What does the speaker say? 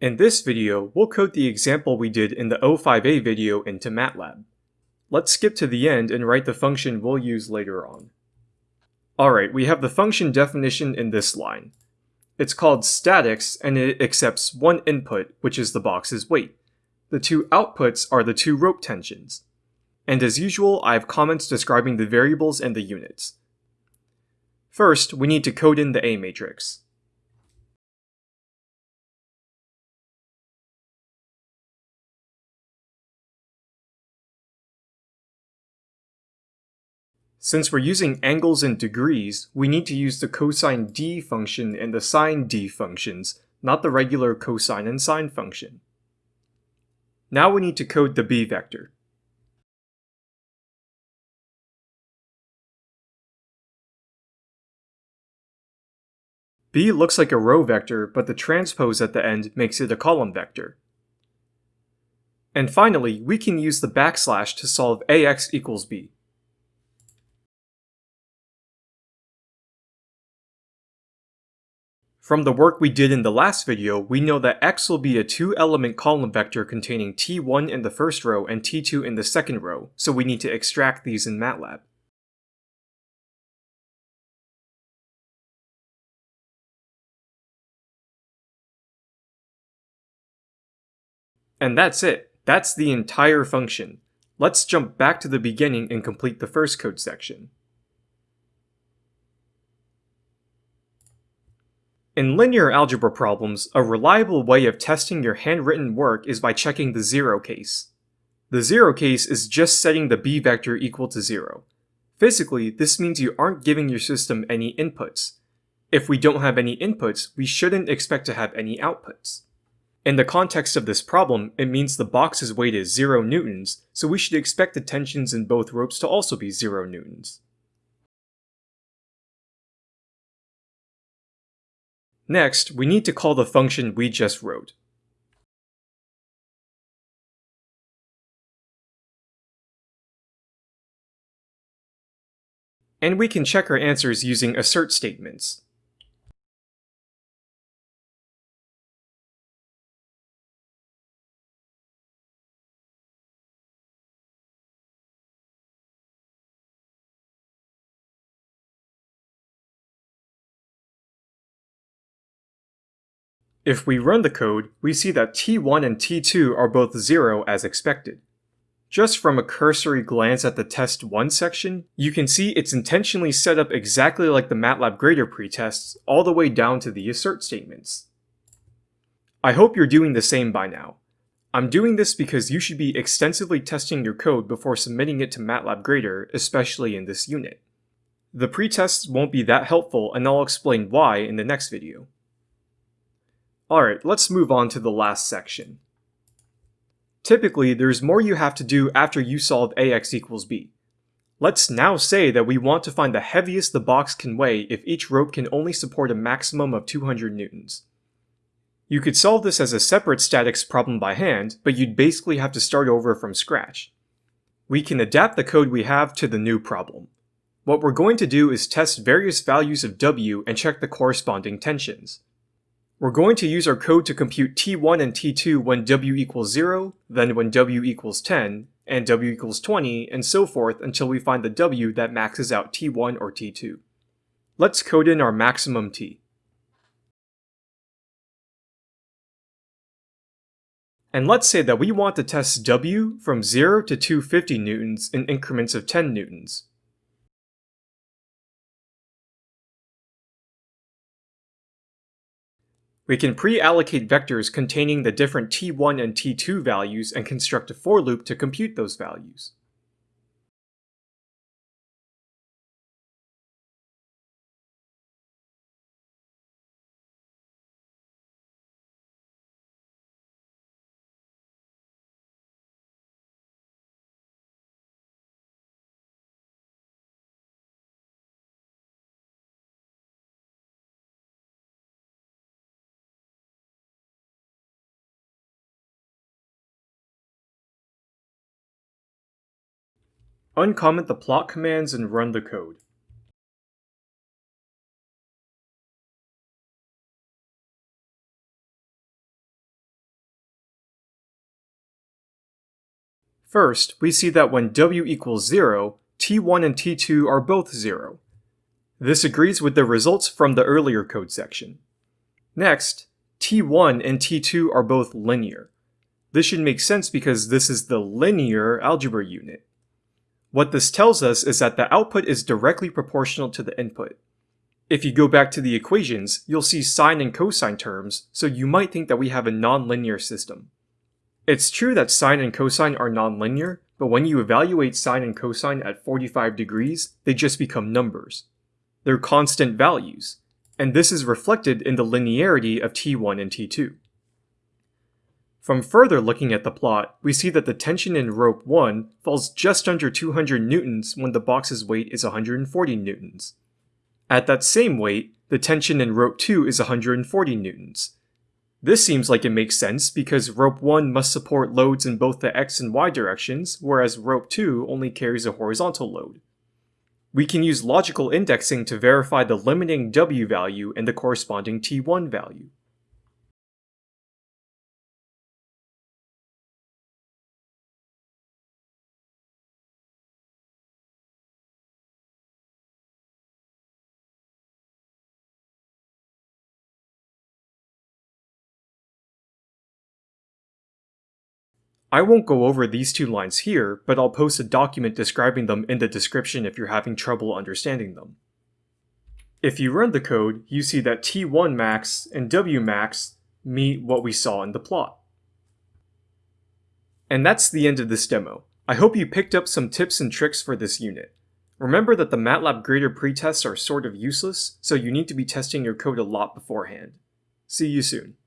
In this video, we'll code the example we did in the O5A video into MATLAB. Let's skip to the end and write the function we'll use later on. Alright, we have the function definition in this line. It's called statics and it accepts one input, which is the box's weight. The two outputs are the two rope tensions. And as usual, I have comments describing the variables and the units. First, we need to code in the A matrix. Since we're using angles and degrees, we need to use the cosine d function and the sine d functions, not the regular cosine and sine function. Now we need to code the b vector. b looks like a row vector, but the transpose at the end makes it a column vector. And finally, we can use the backslash to solve ax equals b. From the work we did in the last video, we know that x will be a two-element column vector containing t1 in the first row and t2 in the second row, so we need to extract these in MATLAB. And that's it. That's the entire function. Let's jump back to the beginning and complete the first code section. In linear algebra problems, a reliable way of testing your handwritten work is by checking the zero case. The zero case is just setting the b vector equal to zero. Physically, this means you aren't giving your system any inputs. If we don't have any inputs, we shouldn't expect to have any outputs. In the context of this problem, it means the box's weight is 0 newtons, so we should expect the tensions in both ropes to also be 0 newtons. Next, we need to call the function we just wrote. And we can check our answers using assert statements. If we run the code, we see that T1 and T2 are both 0 as expected. Just from a cursory glance at the test 1 section, you can see it's intentionally set up exactly like the MATLAB grader pretests, all the way down to the assert statements. I hope you're doing the same by now. I'm doing this because you should be extensively testing your code before submitting it to MATLAB Grader, especially in this unit. The pretests won't be that helpful and I'll explain why in the next video. Alright, let's move on to the last section. Typically, there's more you have to do after you solve ax equals b. Let's now say that we want to find the heaviest the box can weigh if each rope can only support a maximum of 200 newtons. You could solve this as a separate statics problem by hand, but you'd basically have to start over from scratch. We can adapt the code we have to the new problem. What we're going to do is test various values of W and check the corresponding tensions. We're going to use our code to compute t1 and t2 when w equals 0, then when w equals 10, and w equals 20, and so forth until we find the w that maxes out t1 or t2. Let's code in our maximum t. And let's say that we want to test w from 0 to 250 newtons in increments of 10 newtons. We can pre-allocate vectors containing the different t1 and t2 values and construct a for loop to compute those values. Uncomment the plot commands and run the code. First, we see that when w equals 0, t1 and t2 are both 0. This agrees with the results from the earlier code section. Next, t1 and t2 are both linear. This should make sense because this is the linear algebra unit. What this tells us is that the output is directly proportional to the input. If you go back to the equations, you'll see sine and cosine terms, so you might think that we have a nonlinear system. It's true that sine and cosine are nonlinear, but when you evaluate sine and cosine at 45 degrees, they just become numbers. They're constant values, and this is reflected in the linearity of T1 and T2. From further looking at the plot, we see that the tension in rope 1 falls just under 200 newtons when the box's weight is 140 newtons. At that same weight, the tension in rope 2 is 140 newtons. This seems like it makes sense because rope 1 must support loads in both the x and y directions, whereas rope 2 only carries a horizontal load. We can use logical indexing to verify the limiting w value and the corresponding t1 value. I won't go over these two lines here, but I'll post a document describing them in the description if you're having trouble understanding them. If you run the code, you see that T1 max and W max meet what we saw in the plot. And that's the end of this demo. I hope you picked up some tips and tricks for this unit. Remember that the MATLAB grader pretests are sort of useless, so you need to be testing your code a lot beforehand. See you soon.